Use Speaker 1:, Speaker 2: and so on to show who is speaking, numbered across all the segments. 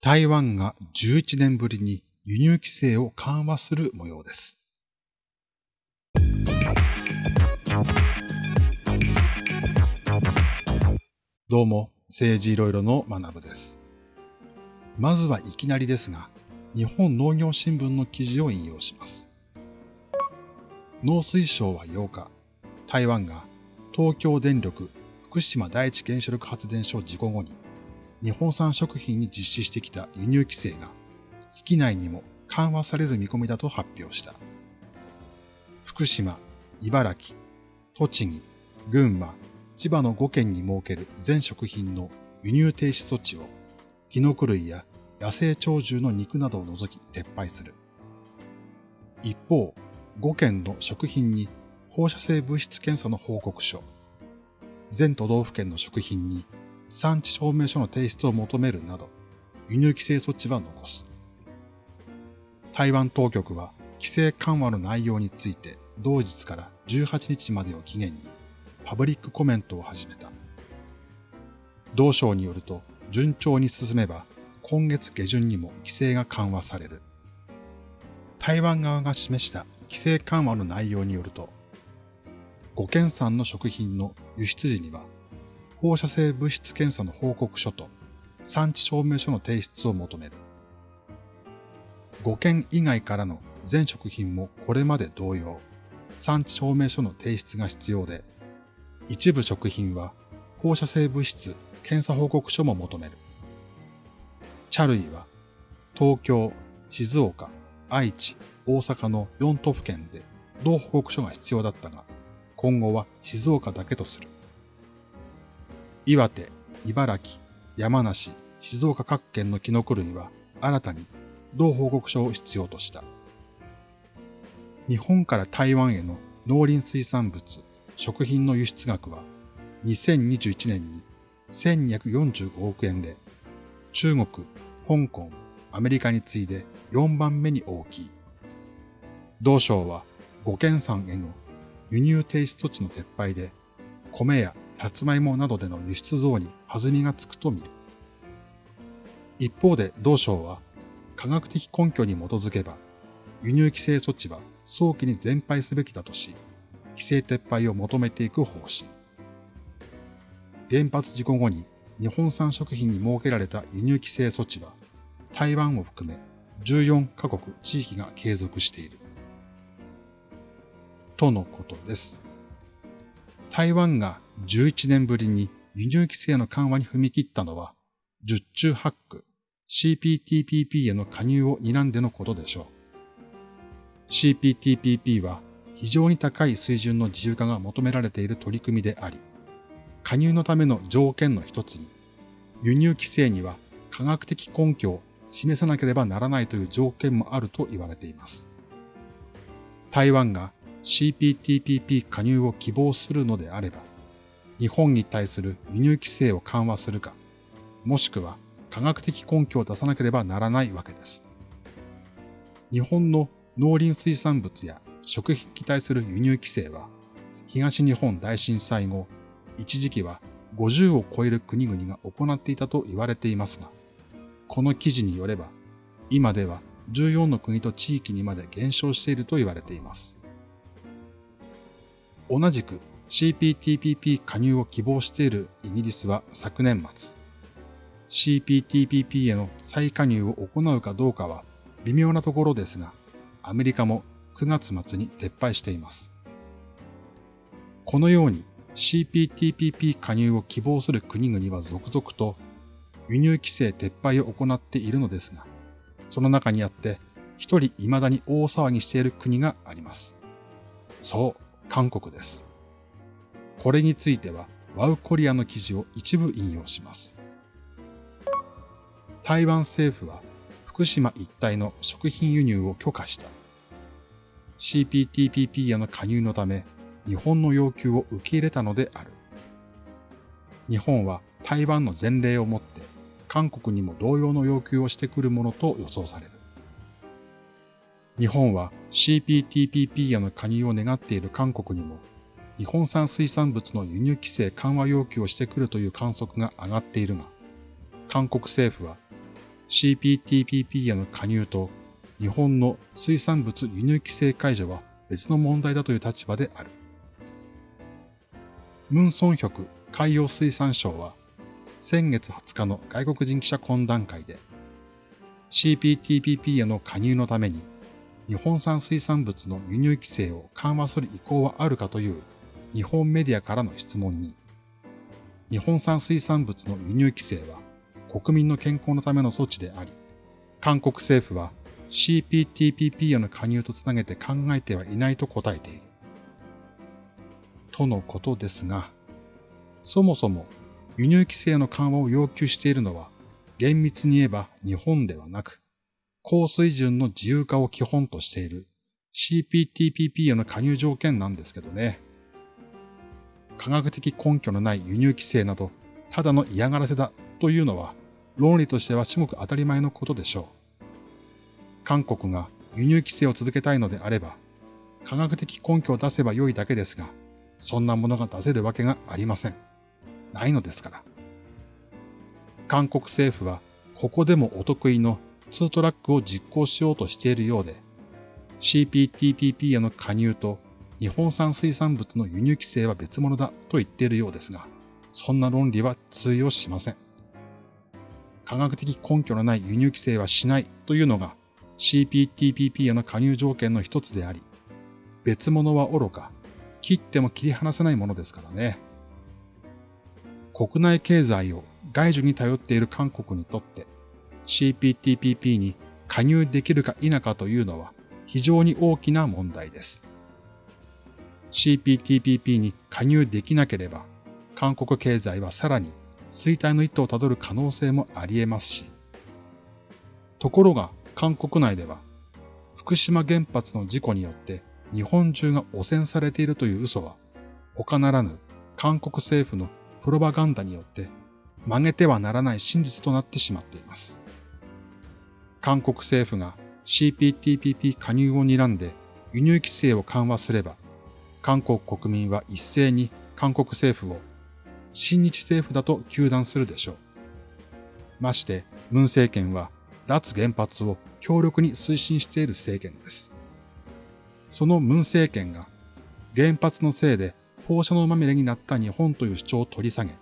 Speaker 1: 台湾が11年ぶりに輸入規制を緩和する模様です。どうも、政治いろいろの学部です。まずはいきなりですが、日本農業新聞の記事を引用します。農水省は8日、台湾が東京電力福島第一原子力発電所事故後に日本産食品に実施してきた輸入規制が月内にも緩和される見込みだと発表した。福島、茨城、栃木、群馬、千葉の5県に設ける全食品の輸入停止措置を、キノコ類や野生鳥獣の肉などを除き撤廃する。一方、5県の食品に放射性物質検査の報告書、全都道府県の食品に産地証明書の提出を求めるなど、輸入規制措置は残す。台湾当局は規制緩和の内容について同日から18日までを期限にパブリックコメントを始めた。同省によると順調に進めば今月下旬にも規制が緩和される。台湾側が示した規制緩和の内容によると、5県産の食品の輸出時には放射性物質検査の報告書と産地証明書の提出を求める。5件以外からの全食品もこれまで同様、産地証明書の提出が必要で、一部食品は放射性物質検査報告書も求める。茶類は東京、静岡、愛知、大阪の4都府県で同報告書が必要だったが、今後は静岡だけとする。岩手、茨城、山梨、静岡各県のキノコ類は新たに同報告書を必要とした。日本から台湾への農林水産物、食品の輸出額は2021年に1245億円で、中国、香港、アメリカに次いで4番目に大きい。同省は5県産への輸入停止措置の撤廃で、米やさつまいもなどでの輸出増に弾みがつくと見る。一方で同省は科学的根拠に基づけば輸入規制措置は早期に全廃すべきだとし、規制撤廃を求めていく方針。原発事故後に日本産食品に設けられた輸入規制措置は台湾を含め14カ国地域が継続している。とのことです。台湾が11年ぶりに輸入規制の緩和に踏み切ったのは、十中八九 CPTPP への加入を睨んでのことでしょう。CPTPP は非常に高い水準の自由化が求められている取り組みであり、加入のための条件の一つに、輸入規制には科学的根拠を示さなければならないという条件もあると言われています。台湾が CPTPP 加入を希望するのであれば、日本に対する輸入規制を緩和するか、もしくは科学的根拠を出さなければならないわけです。日本の農林水産物や食品に対する輸入規制は、東日本大震災後、一時期は50を超える国々が行っていたと言われていますが、この記事によれば、今では14の国と地域にまで減少していると言われています。同じく CPTPP 加入を希望しているイギリスは昨年末、CPTPP への再加入を行うかどうかは微妙なところですが、アメリカも9月末に撤廃しています。このように CPTPP 加入を希望する国々は続々と輸入規制撤廃を行っているのですが、その中にあって一人未だに大騒ぎしている国があります。そう、韓国です。これについては、ワウコリアの記事を一部引用します。台湾政府は福島一帯の食品輸入を許可した。CPTPP への加入のため、日本の要求を受け入れたのである。日本は台湾の前例をもって、韓国にも同様の要求をしてくるものと予想される。日本は CPTPP への加入を願っている韓国にも日本産水産物の輸入規制緩和要求をしてくるという観測が上がっているが、韓国政府は CPTPP への加入と日本の水産物輸入規制解除は別の問題だという立場である。ムン・ソンヒョク海洋水産省は先月20日の外国人記者懇談会で CPTPP への加入のために日本産水産物の輸入規制を緩和する意向はあるかという日本メディアからの質問に日本産水産物の輸入規制は国民の健康のための措置であり、韓国政府は CPTPP への加入とつなげて考えてはいないと答えている。とのことですが、そもそも輸入規制の緩和を要求しているのは厳密に言えば日本ではなく、高水準の自由化を基本としている CPTPP への加入条件なんですけどね。科学的根拠のない輸入規制など、ただの嫌がらせだというのは、論理としては至極当たり前のことでしょう。韓国が輸入規制を続けたいのであれば、科学的根拠を出せば良いだけですが、そんなものが出せるわけがありません。ないのですから。韓国政府は、ここでもお得意の2トラックを実行しようとしているようで、CPTPP への加入と日本産水産物の輸入規制は別物だと言っているようですが、そんな論理は通用しません。科学的根拠のない輸入規制はしないというのが CPTPP への加入条件の一つであり、別物は愚か、切っても切り離せないものですからね。国内経済を外需に頼っている韓国にとって CPTPP に加入できるか否かというのは非常に大きな問題です。CPTPP に加入できなければ、韓国経済はさらに衰退の一途をたどる可能性もあり得ますし、ところが韓国内では、福島原発の事故によって日本中が汚染されているという嘘は、他ならぬ韓国政府のプロパガンダによって曲げてはならない真実となってしまっています。韓国政府が CPTPP 加入を睨んで輸入規制を緩和すれば、韓国国民は一斉に韓国政府を親日政府だと糾弾するでしょう。まして、文政権は脱原発を強力に推進している政権です。その文政権が原発のせいで放射能まみれになった日本という主張を取り下げ、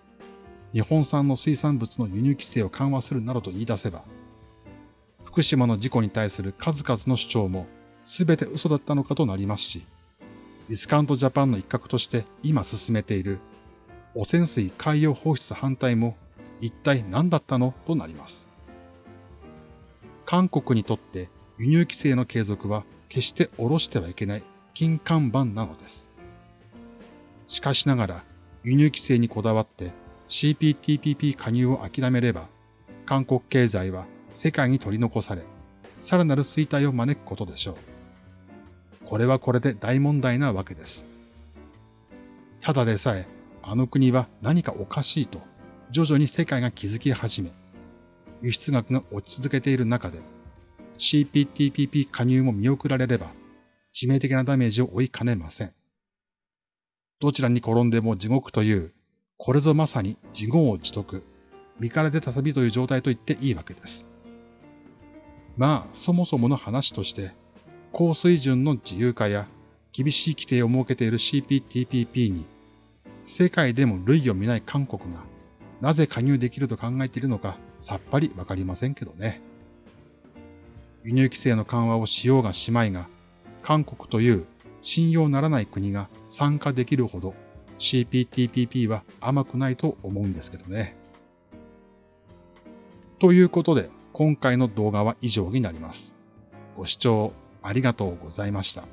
Speaker 1: 日本産の水産物の輸入規制を緩和するなどと言い出せば、福島の事故に対する数々の主張も全て嘘だったのかとなりますし、ディスカウントジャパンの一角として今進めている汚染水海洋放出反対も一体何だったのとなります。韓国にとって輸入規制の継続は決して下ろしてはいけない金看板なのです。しかしながら輸入規制にこだわって CPTPP 加入を諦めれば韓国経済は世界に取り残され、さらなる衰退を招くことでしょう。これはこれで大問題なわけです。ただでさえ、あの国は何かおかしいと、徐々に世界が気づき始め、輸出額が落ち続けている中で、CPTPP 加入も見送られれば、致命的なダメージを負いかねません。どちらに転んでも地獄という、これぞまさに自業自得、身から出た旅という状態と言っていいわけです。まあ、そもそもの話として、高水準の自由化や厳しい規定を設けている CPTPP に、世界でも類を見ない韓国がなぜ加入できると考えているのかさっぱりわかりませんけどね。輸入規制の緩和をしようがしまいが、韓国という信用ならない国が参加できるほど CPTPP は甘くないと思うんですけどね。ということで、今回の動画は以上になります。ご視聴ありがとうございました。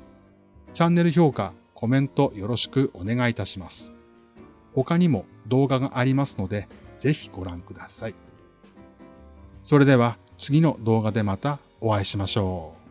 Speaker 1: チャンネル評価、コメントよろしくお願いいたします。他にも動画がありますので、ぜひご覧ください。それでは次の動画でまたお会いしましょう。